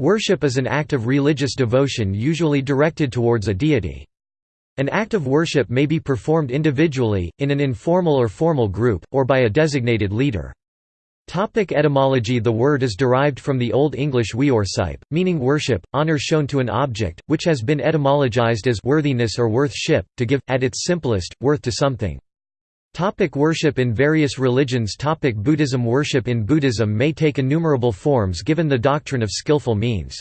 Worship is an act of religious devotion usually directed towards a deity. An act of worship may be performed individually, in an informal or formal group, or by a designated leader. Topic etymology The word is derived from the Old English weorsype, meaning worship, honor shown to an object, which has been etymologized as worthiness or worth-ship, to give, at its simplest, worth to something. Topic worship in various religions Topic Buddhism Worship in Buddhism may take innumerable forms given the doctrine of skillful means.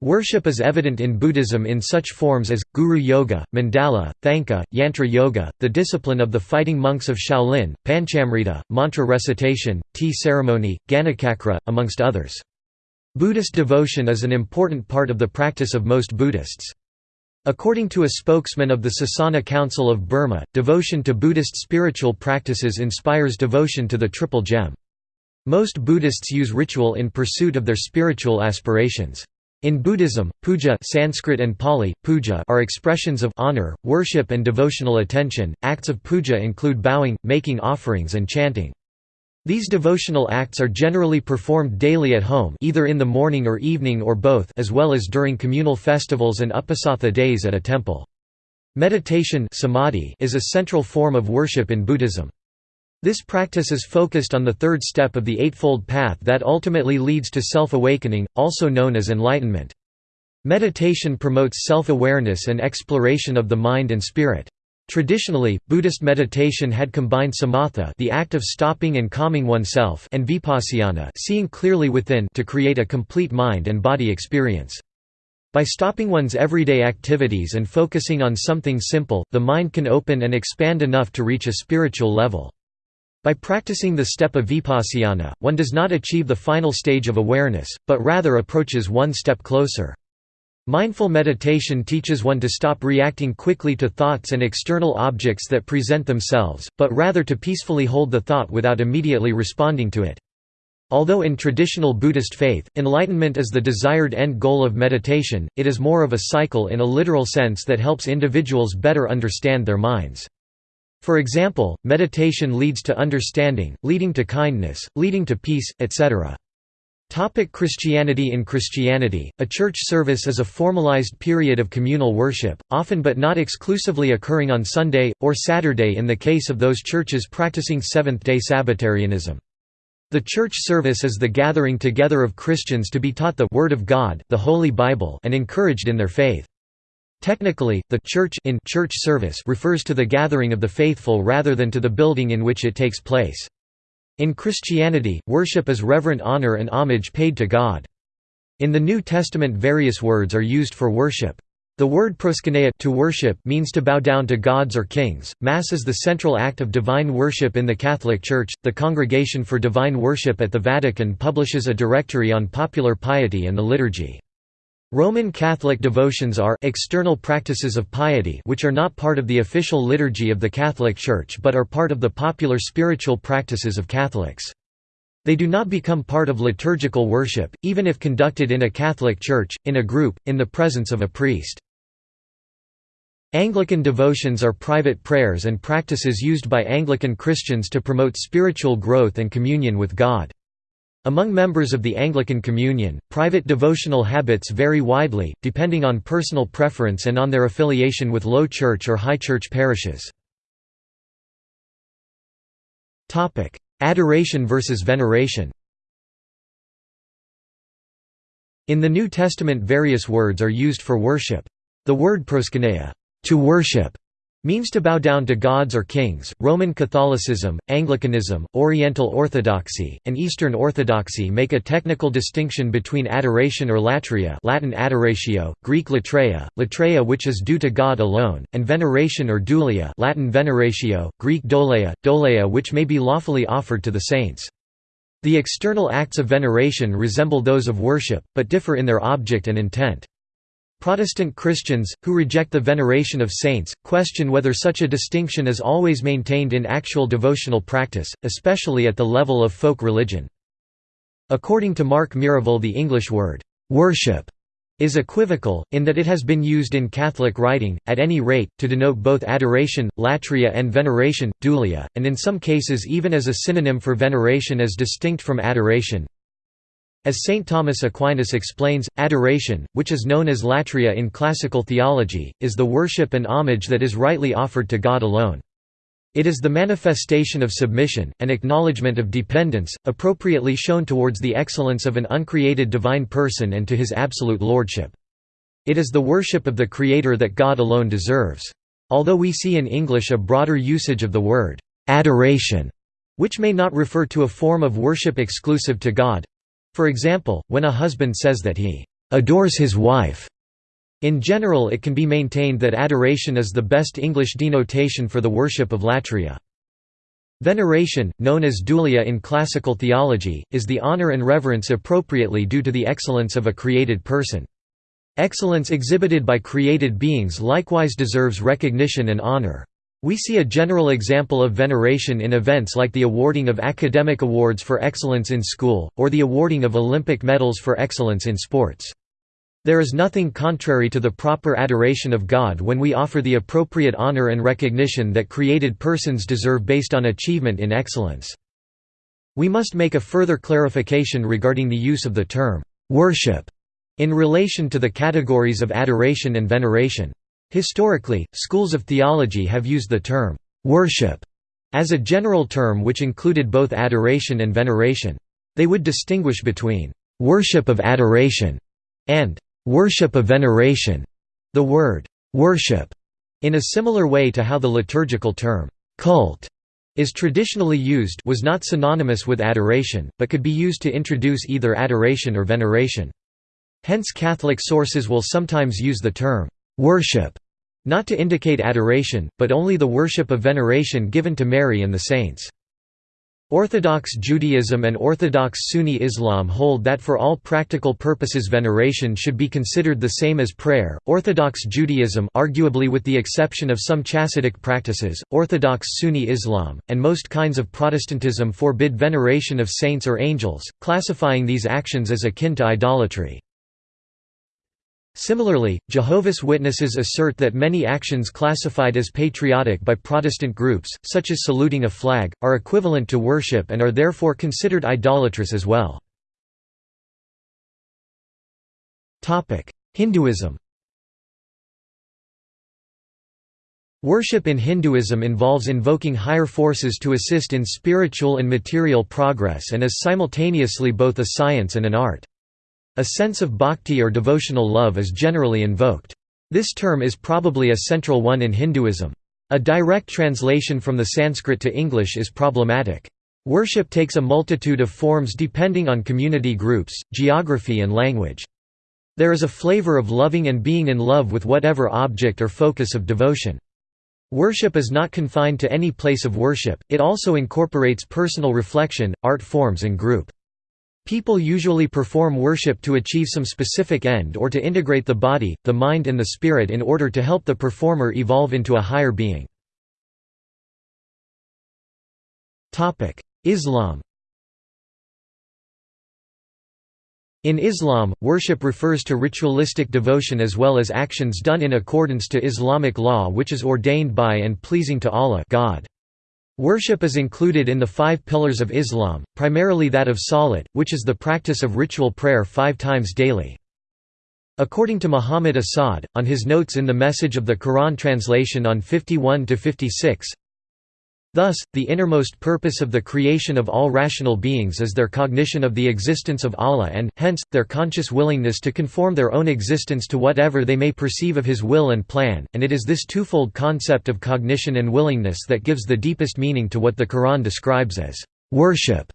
Worship is evident in Buddhism in such forms as, Guru Yoga, Mandala, Thangka, Yantra Yoga, the discipline of the fighting monks of Shaolin, Panchamrita, mantra recitation, tea ceremony, Ganachakra, amongst others. Buddhist devotion is an important part of the practice of most Buddhists. According to a spokesman of the Sasana Council of Burma, devotion to Buddhist spiritual practices inspires devotion to the Triple Gem. Most Buddhists use ritual in pursuit of their spiritual aspirations. In Buddhism, puja Sanskrit and Pali, puja are expressions of honor, worship and devotional attention. Acts of puja include bowing, making offerings and chanting. These devotional acts are generally performed daily at home either in the morning or evening or both as well as during communal festivals and uposatha days at a temple. Meditation samadhi is a central form of worship in Buddhism. This practice is focused on the third step of the Eightfold Path that ultimately leads to self-awakening, also known as enlightenment. Meditation promotes self-awareness and exploration of the mind and spirit. Traditionally, Buddhist meditation had combined samatha the act of stopping and calming oneself and vipassana seeing clearly within to create a complete mind and body experience. By stopping one's everyday activities and focusing on something simple, the mind can open and expand enough to reach a spiritual level. By practicing the step of vipassana, one does not achieve the final stage of awareness, but rather approaches one step closer. Mindful meditation teaches one to stop reacting quickly to thoughts and external objects that present themselves, but rather to peacefully hold the thought without immediately responding to it. Although in traditional Buddhist faith, enlightenment is the desired end goal of meditation, it is more of a cycle in a literal sense that helps individuals better understand their minds. For example, meditation leads to understanding, leading to kindness, leading to peace, etc. Topic Christianity In Christianity, a church service is a formalized period of communal worship, often but not exclusively occurring on Sunday, or Saturday in the case of those churches practicing Seventh-day Sabbatarianism. The church service is the gathering together of Christians to be taught the Word of God the Holy Bible and encouraged in their faith. Technically, the church in church service refers to the gathering of the faithful rather than to the building in which it takes place. In Christianity, worship is reverent honor and homage paid to God. In the New Testament various words are used for worship. The word proskuneo to worship means to bow down to gods or kings. Mass is the central act of divine worship in the Catholic Church. The Congregation for Divine Worship at the Vatican publishes a directory on popular piety and the liturgy. Roman Catholic devotions are external practices of piety which are not part of the official liturgy of the Catholic Church but are part of the popular spiritual practices of Catholics. They do not become part of liturgical worship, even if conducted in a Catholic church, in a group, in the presence of a priest. Anglican devotions are private prayers and practices used by Anglican Christians to promote spiritual growth and communion with God. Among members of the Anglican Communion, private devotional habits vary widely, depending on personal preference and on their affiliation with low church or high church parishes. Adoration versus veneration In the New Testament various words are used for worship. The word proskuneo to worship", means to bow down to gods or kings. Roman Catholicism, Anglicanism, Oriental Orthodoxy, and Eastern Orthodoxy make a technical distinction between adoration or latria, Latin adoratio, Greek latreia, latreia which is due to God alone, and veneration or dulia, Latin veneratio, Greek douleia, douleia which may be lawfully offered to the saints. The external acts of veneration resemble those of worship, but differ in their object and intent. Protestant Christians, who reject the veneration of saints, question whether such a distinction is always maintained in actual devotional practice, especially at the level of folk religion. According to Mark Miravalle the English word, "'worship' is equivocal, in that it has been used in Catholic writing, at any rate, to denote both adoration, latria and veneration, dulia, and in some cases even as a synonym for veneration as distinct from adoration. As St. Thomas Aquinas explains, adoration, which is known as latria in classical theology, is the worship and homage that is rightly offered to God alone. It is the manifestation of submission, and acknowledgement of dependence, appropriately shown towards the excellence of an uncreated divine person and to his absolute lordship. It is the worship of the Creator that God alone deserves. Although we see in English a broader usage of the word adoration, which may not refer to a form of worship exclusive to God. For example, when a husband says that he adores his wife, in general it can be maintained that adoration is the best English denotation for the worship of latria. Veneration, known as dulia in classical theology, is the honor and reverence appropriately due to the excellence of a created person. Excellence exhibited by created beings likewise deserves recognition and honor. We see a general example of veneration in events like the awarding of academic awards for excellence in school, or the awarding of Olympic medals for excellence in sports. There is nothing contrary to the proper adoration of God when we offer the appropriate honor and recognition that created persons deserve based on achievement in excellence. We must make a further clarification regarding the use of the term, "'worship' in relation to the categories of adoration and veneration. Historically, schools of theology have used the term, "'worship' as a general term which included both adoration and veneration. They would distinguish between "'worship of adoration' and "'worship of veneration'. The word "'worship' in a similar way to how the liturgical term "'cult' is traditionally used was not synonymous with adoration, but could be used to introduce either adoration or veneration. Hence Catholic sources will sometimes use the term, "'worship' not to indicate adoration, but only the worship of veneration given to Mary and the saints. Orthodox Judaism and Orthodox Sunni Islam hold that for all practical purposes veneration should be considered the same as prayer. Orthodox Judaism, arguably with the exception of some Chassidic practices, Orthodox Sunni Islam, and most kinds of Protestantism forbid veneration of saints or angels, classifying these actions as akin to idolatry. Similarly, Jehovah's Witnesses assert that many actions classified as patriotic by Protestant groups, such as saluting a flag, are equivalent to worship and are therefore considered idolatrous as well. Hinduism Worship in Hinduism involves invoking higher forces to assist in spiritual and material progress and is simultaneously both a science and an art. A sense of bhakti or devotional love is generally invoked. This term is probably a central one in Hinduism. A direct translation from the Sanskrit to English is problematic. Worship takes a multitude of forms depending on community groups, geography and language. There is a flavor of loving and being in love with whatever object or focus of devotion. Worship is not confined to any place of worship, it also incorporates personal reflection, art forms and group. People usually perform worship to achieve some specific end or to integrate the body, the mind and the spirit in order to help the performer evolve into a higher being. Islam In Islam, worship refers to ritualistic devotion as well as actions done in accordance to Islamic law which is ordained by and pleasing to Allah God. Worship is included in the five pillars of Islam, primarily that of salat, which is the practice of ritual prayer five times daily. According to Muhammad Asad, on his notes in the Message of the Quran translation on 51–56, Thus, the innermost purpose of the creation of all rational beings is their cognition of the existence of Allah and, hence, their conscious willingness to conform their own existence to whatever they may perceive of His will and plan, and it is this twofold concept of cognition and willingness that gives the deepest meaning to what the Quran describes as worship.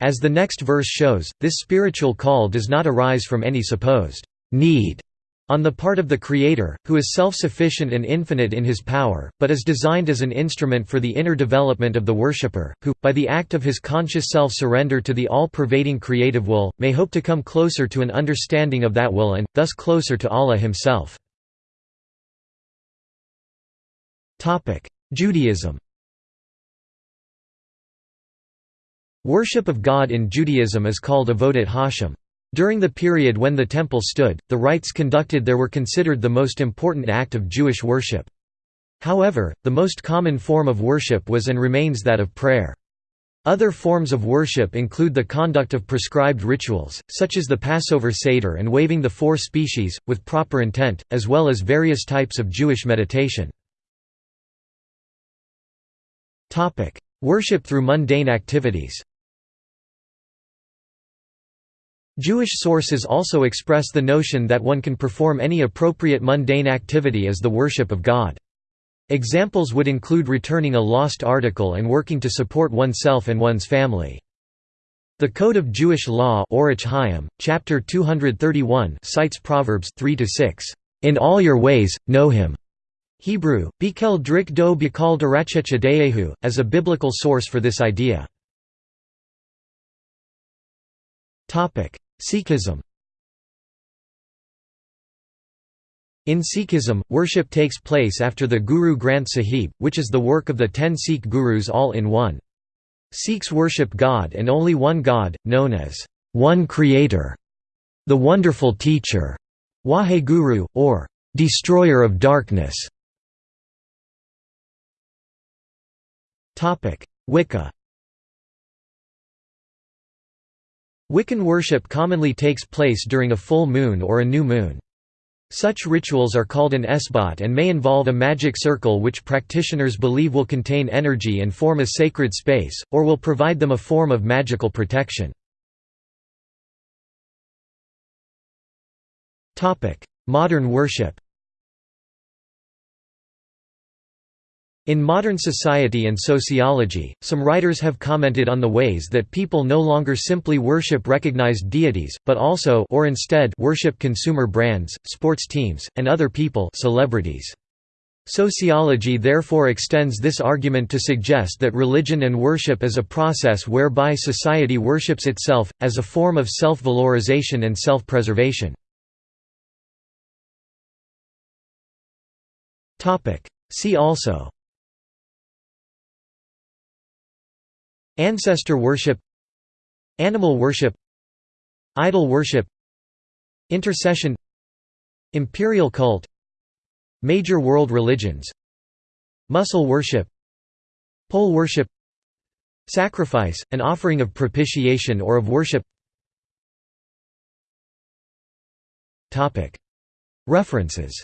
As the next verse shows, this spiritual call does not arise from any supposed need on the part of the Creator, who is self-sufficient and infinite in his power, but is designed as an instrument for the inner development of the worshipper, who, by the act of his conscious self-surrender to the all-pervading creative will, may hope to come closer to an understanding of that will and, thus closer to Allah himself. Judaism Worship of God in Judaism is called avodat Hashem. During the period when the temple stood, the rites conducted there were considered the most important act of Jewish worship. However, the most common form of worship was and remains that of prayer. Other forms of worship include the conduct of prescribed rituals, such as the Passover Seder and waving the four species, with proper intent, as well as various types of Jewish meditation. Worship through mundane activities Jewish sources also express the notion that one can perform any appropriate mundane activity as the worship of God. Examples would include returning a lost article and working to support oneself and one's family. The Code of Jewish Law chapter 231 cites Proverbs 3–6, "...in all your ways, know him." Hebrew, Bikel Drik Do Bikal Darachecha Deehu, as a biblical source for this idea. Sikhism In Sikhism, worship takes place after the Guru Granth Sahib, which is the work of the ten Sikh gurus all in one. Sikhs worship God and only one God, known as one Creator, the Wonderful Teacher, Wahe Guru, or Destroyer of Darkness. Wicca Wiccan worship commonly takes place during a full moon or a new moon. Such rituals are called an esbat and may involve a magic circle which practitioners believe will contain energy and form a sacred space, or will provide them a form of magical protection. Modern worship In modern society and sociology, some writers have commented on the ways that people no longer simply worship recognized deities, but also or instead worship consumer brands, sports teams, and other people celebrities. Sociology therefore extends this argument to suggest that religion and worship is a process whereby society worships itself, as a form of self-valorization and self-preservation. See also Ancestor worship Animal worship Idol worship Intercession Imperial cult Major world religions Muscle worship Pole worship Sacrifice, an offering of propitiation or of worship. References